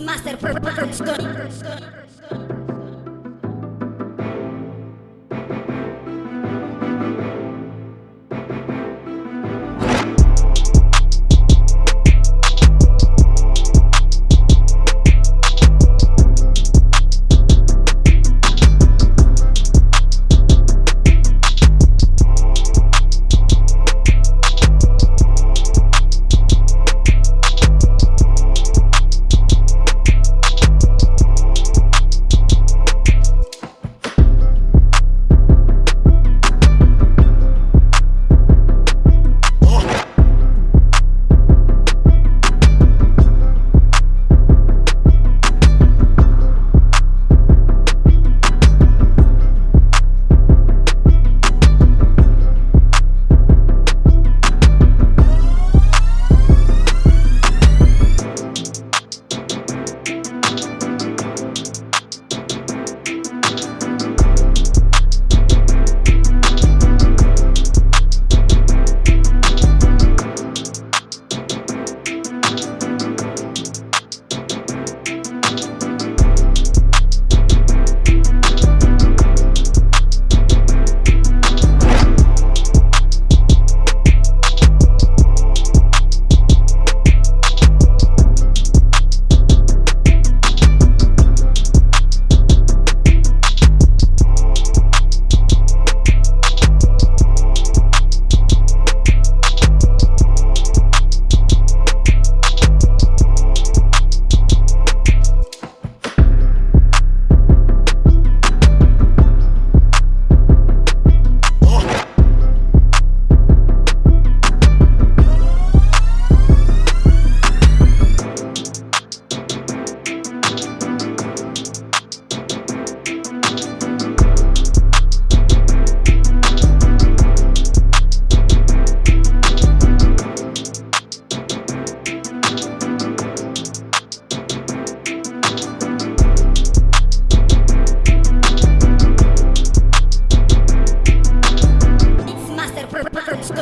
Master Production.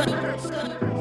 Master Production.